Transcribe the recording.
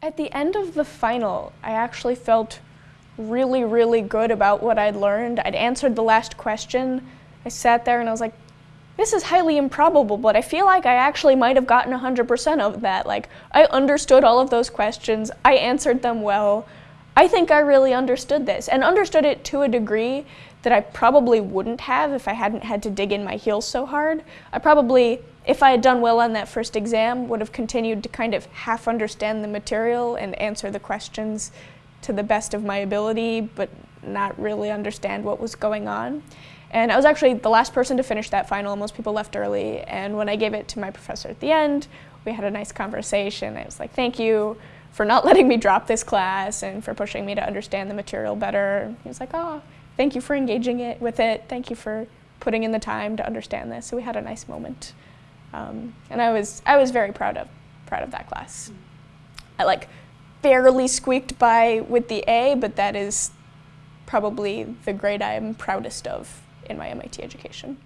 At the end of the final, I actually felt really, really good about what I'd learned. I'd answered the last question. I sat there and I was like, this is highly improbable, but I feel like I actually might have gotten 100% of that. Like, I understood all of those questions. I answered them well. I think I really understood this and understood it to a degree that I probably wouldn't have if I hadn't had to dig in my heels so hard. I probably, if I had done well on that first exam, would have continued to kind of half understand the material and answer the questions to the best of my ability, but not really understand what was going on. And I was actually the last person to finish that final. Most people left early. And when I gave it to my professor at the end, we had a nice conversation. I was like, thank you for not letting me drop this class and for pushing me to understand the material better. He was like, oh, thank you for engaging it with it. Thank you for putting in the time to understand this. So we had a nice moment. Um, and I was, I was very proud of, proud of that class. I like barely squeaked by with the A, but that is probably the grade I'm proudest of in my MIT education.